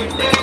Happy birthday.